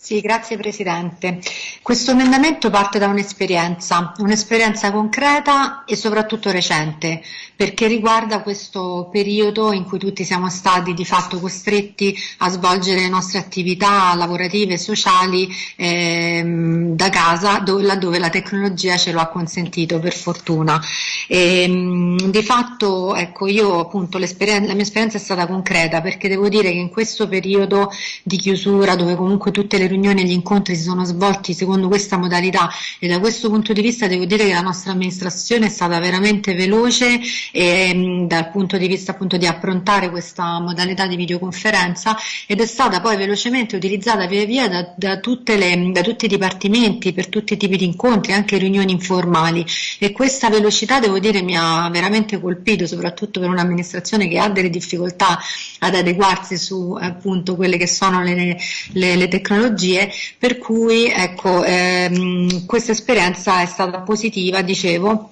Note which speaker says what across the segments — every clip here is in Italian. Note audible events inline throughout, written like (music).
Speaker 1: Sì, grazie Presidente. Questo emendamento parte da un'esperienza, un'esperienza concreta e soprattutto recente, perché riguarda questo periodo in cui tutti siamo stati di fatto costretti a svolgere le nostre attività lavorative e sociali ehm, da casa, dove, laddove la tecnologia ce lo ha consentito, per fortuna. E, ehm, di fatto, ecco, io appunto la mia esperienza è stata concreta, perché devo dire che in questo periodo di chiusura, dove comunque tutte le riunioni e gli incontri si sono svolti secondo questa modalità e da questo punto di vista devo dire che la nostra amministrazione è stata veramente veloce e, mh, dal punto di vista appunto di approntare questa modalità di videoconferenza ed è stata poi velocemente utilizzata via via da, da, le, da tutti i dipartimenti per tutti i tipi di incontri, anche riunioni informali. E questa velocità devo dire mi ha veramente colpito soprattutto per un'amministrazione che ha delle difficoltà ad adeguarsi su appunto quelle che sono le, le, le tecnologie tecnologie, per cui ecco, ehm, questa esperienza è stata positiva, dicevo,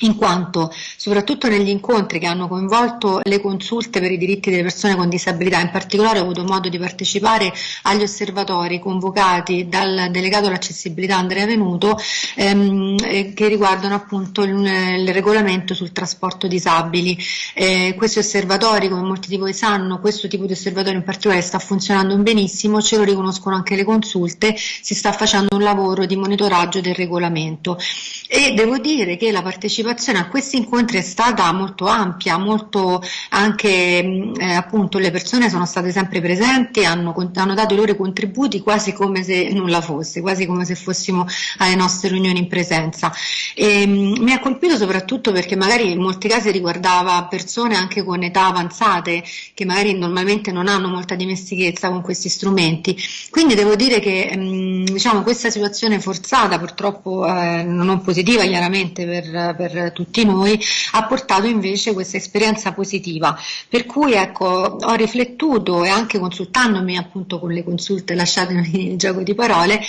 Speaker 1: in quanto soprattutto negli incontri che hanno coinvolto le consulte per i diritti delle persone con disabilità, in particolare ho avuto modo di partecipare agli osservatori convocati dal delegato all'accessibilità Andrea Venuto ehm, eh, che riguardano appunto il, il, regolamento sul trasporto disabili. Eh, questi osservatori, come molti di voi sanno, questo tipo di osservatorio in particolare sta funzionando benissimo, ce lo riconoscono anche le consulte, si sta facendo un lavoro di monitoraggio del regolamento e devo dire che la partecipazione a questi incontri è stata molto ampia, molto anche mm, eh, appunto le persone sono state sempre presenti, hanno, hanno, dato i loro contributi quasi come se nulla fosse, quasi come se fossimo alle nostre riunioni in presenza. E, mm, mi ha colpito soprattutto perché magari in molti casi riguardava persone anche con età avanzate che magari normalmente non hanno molta dimestichezza con questi strumenti. Quindi devo dire che mh, mm, diciamo, questa situazione forzata, purtroppo eh, non positiva chiaramente per, per tutti noi, ha portato invece questa esperienza positiva. Per cui ecco, ho riflettuto e anche consultandomi appunto con le consulte, lasciatemi (laughs) il gioco di parole,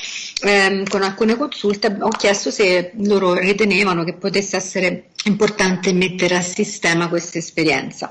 Speaker 1: ehm, con alcune consulte ho chiesto se loro ritenevano che potesse essere importante mettere a sistema questa esperienza.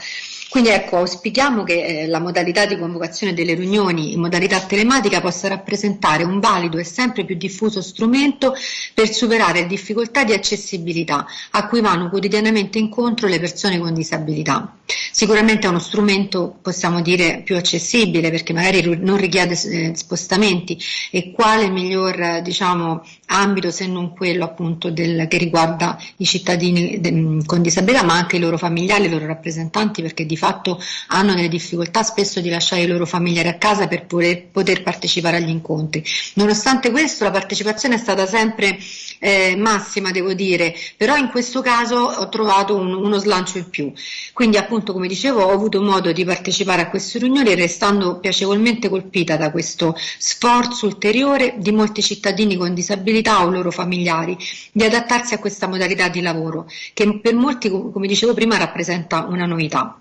Speaker 1: Quindi ecco, auspichiamo che eh, la modalità di convocazione delle riunioni in modalità telematica possa rappresentare un valido e sempre più diffuso strumento per superare difficoltà di accessibilità a cui vanno quotidianamente incontro le persone con disabilità. Sicuramente è uno strumento, possiamo dire, più accessibile perché magari non richiede eh, spostamenti e quale miglior diciamo, ambito se non quello appunto del, che riguarda i cittadini de, con disabilità ma anche i loro familiari, i loro rappresentanti perché di fatto hanno delle difficoltà spesso di lasciare i loro familiari a casa per poter, poter partecipare agli incontri. Nonostante questo la partecipazione è stata sempre eh, massima devo dire, però in questo caso ho trovato un, uno slancio in più. Quindi appunto come dicevo ho avuto modo di partecipare a queste riunioni restando piacevolmente colpita da questo sforzo ulteriore di molti cittadini con disabilità o loro familiari di adattarsi a questa modalità di lavoro che per molti come dicevo prima rappresenta una novità.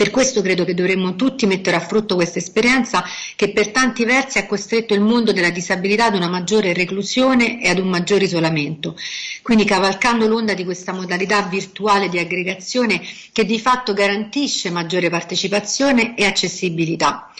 Speaker 1: Per questo credo che dovremmo tutti mettere a frutto questa esperienza che per tanti versi ha costretto il mondo della disabilità ad una maggiore reclusione e ad un maggiore isolamento. Quindi cavalcando l'onda di questa modalità virtuale di aggregazione che di fatto garantisce maggiore partecipazione e accessibilità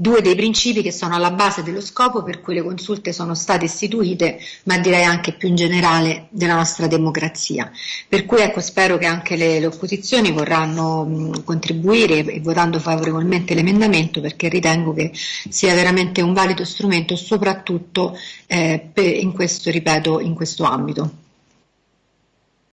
Speaker 1: due dei principi che sono alla base dello scopo per cui le consulte sono state istituite, ma direi anche più in generale della nostra democrazia. Per cui ecco, spero che anche le, le opposizioni vorranno mh, contribuire e votando favorevolmente l'emendamento perché ritengo che sia veramente un valido strumento soprattutto eh, per, in questo, ripeto, in questo ambito.